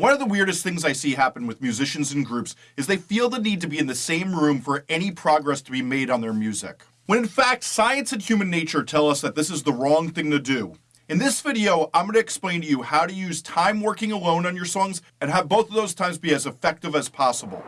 One of the weirdest things I see happen with musicians and groups is they feel the need to be in the same room for any progress to be made on their music. When in fact, science and human nature tell us that this is the wrong thing to do. In this video, I'm going to explain to you how to use time working alone on your songs and have both of those times be as effective as possible.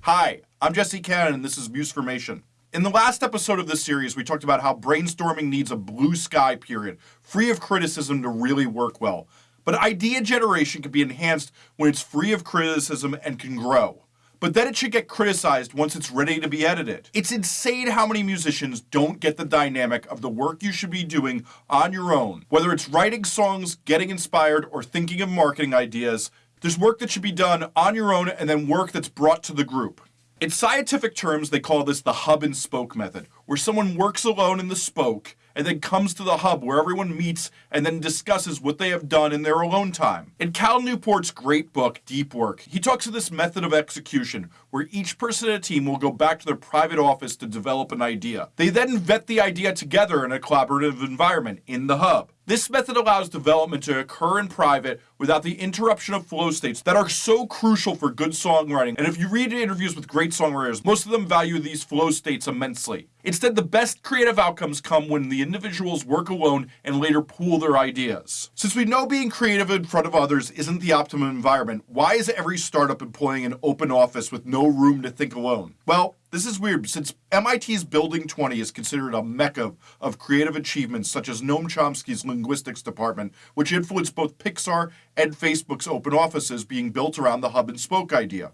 Hi, I'm Jesse Cannon and this is Musformation. In the last episode of this series, we talked about how brainstorming needs a blue sky period, free of criticism to really work well. But idea generation can be enhanced when it's free of criticism and can grow. But then it should get criticized once it's ready to be edited. It's insane how many musicians don't get the dynamic of the work you should be doing on your own. Whether it's writing songs, getting inspired, or thinking of marketing ideas, there's work that should be done on your own and then work that's brought to the group. In scientific terms, they call this the hub and spoke method, where someone works alone in the spoke and then comes to the hub where everyone meets and then discusses what they have done in their alone time. In Cal Newport's great book, Deep Work, he talks of this method of execution where each person in a team will go back to their private office to develop an idea. They then vet the idea together in a collaborative environment in the hub. This method allows development to occur in private without the interruption of flow states that are so crucial for good songwriting. And if you read interviews with great songwriters, most of them value these flow states immensely. Instead, the best creative outcomes come when the individuals work alone and later pool their ideas. Since we know being creative in front of others isn't the optimum environment, why is every startup employing an open office with no room to think alone? Well, this is weird since MIT's Building 20 is considered a mecca of creative achievements such as Noam Chomsky's linguistics department, which influenced both Pixar and Facebook's open offices being built around the hub and spoke idea.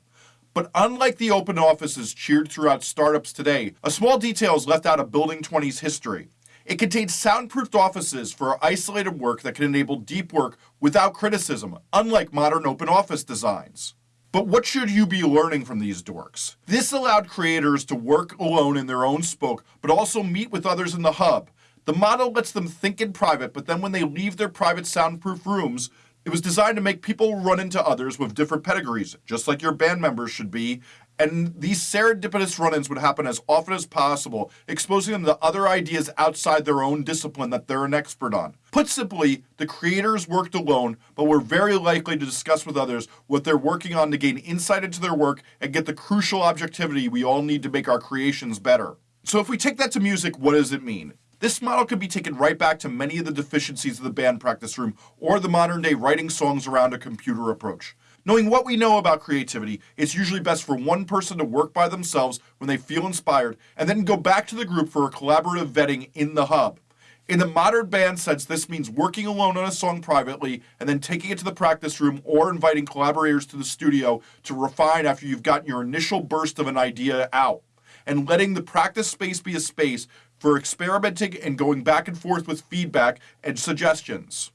But unlike the open offices cheered throughout startups today, a small detail is left out of Building 20's history. It contains soundproofed offices for isolated work that can enable deep work without criticism, unlike modern open office designs. But what should you be learning from these dorks? This allowed creators to work alone in their own spoke, but also meet with others in the hub. The model lets them think in private, but then when they leave their private soundproof rooms, it was designed to make people run into others with different pedigrees, just like your band members should be, and these serendipitous run-ins would happen as often as possible, exposing them to other ideas outside their own discipline that they're an expert on. Put simply, the creators worked alone, but were very likely to discuss with others what they're working on to gain insight into their work and get the crucial objectivity we all need to make our creations better. So if we take that to music, what does it mean? This model could be taken right back to many of the deficiencies of the band practice room or the modern day writing songs around a computer approach. Knowing what we know about creativity, it's usually best for one person to work by themselves when they feel inspired, and then go back to the group for a collaborative vetting in the hub. In the modern band sense, this means working alone on a song privately and then taking it to the practice room or inviting collaborators to the studio to refine after you've gotten your initial burst of an idea out. And letting the practice space be a space for experimenting and going back and forth with feedback and suggestions.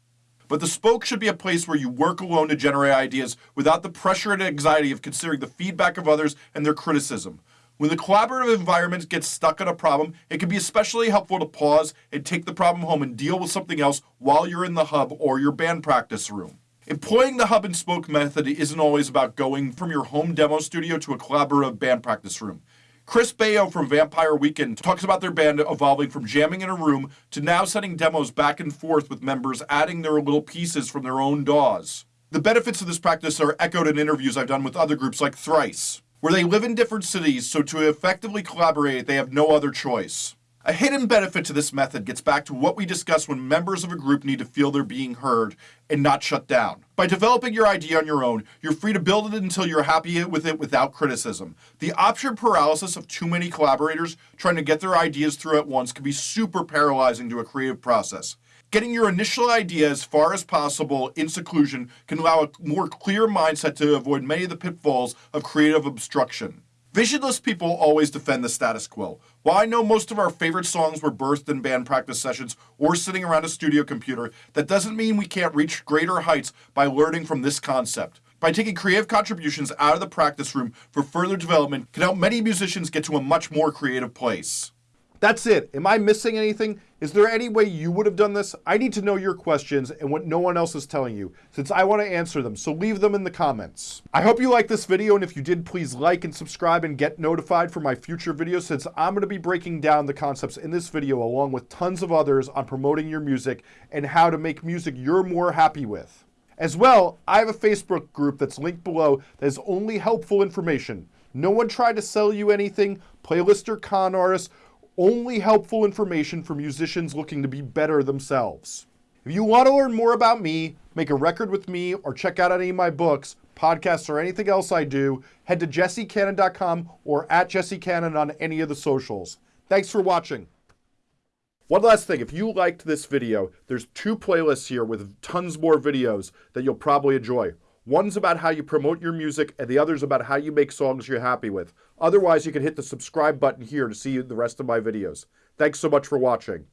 But the spoke should be a place where you work alone to generate ideas without the pressure and anxiety of considering the feedback of others and their criticism. When the collaborative environment gets stuck on a problem, it can be especially helpful to pause and take the problem home and deal with something else while you're in the hub or your band practice room. Employing the hub and spoke method isn't always about going from your home demo studio to a collaborative band practice room. Chris Baio from Vampire Weekend talks about their band evolving from jamming in a room to now sending demos back and forth with members adding their little pieces from their own DAWs. The benefits of this practice are echoed in interviews I've done with other groups like Thrice, where they live in different cities, so to effectively collaborate, they have no other choice. A hidden benefit to this method gets back to what we discussed when members of a group need to feel they're being heard and not shut down. By developing your idea on your own, you're free to build it until you're happy with it without criticism. The option paralysis of too many collaborators trying to get their ideas through at once can be super paralyzing to a creative process. Getting your initial idea as far as possible in seclusion can allow a more clear mindset to avoid many of the pitfalls of creative obstruction. Visionless people always defend the status quo. While I know most of our favorite songs were birthed in band practice sessions or sitting around a studio computer, that doesn't mean we can't reach greater heights by learning from this concept. By taking creative contributions out of the practice room for further development can help many musicians get to a much more creative place. That's it. Am I missing anything? Is there any way you would have done this? I need to know your questions and what no one else is telling you, since I want to answer them, so leave them in the comments. I hope you liked this video, and if you did, please like and subscribe and get notified for my future videos, since I'm going to be breaking down the concepts in this video along with tons of others on promoting your music and how to make music you're more happy with. As well, I have a Facebook group that's linked below that is only helpful information. No one tried to sell you anything, playlist or con artists, only helpful information for musicians looking to be better themselves. If you want to learn more about me, make a record with me, or check out any of my books, podcasts, or anything else I do, head to jessecannon.com or at jessecannon on any of the socials. Thanks for watching. One last thing, if you liked this video, there's two playlists here with tons more videos that you'll probably enjoy. One's about how you promote your music, and the other's about how you make songs you're happy with. Otherwise, you can hit the subscribe button here to see the rest of my videos. Thanks so much for watching.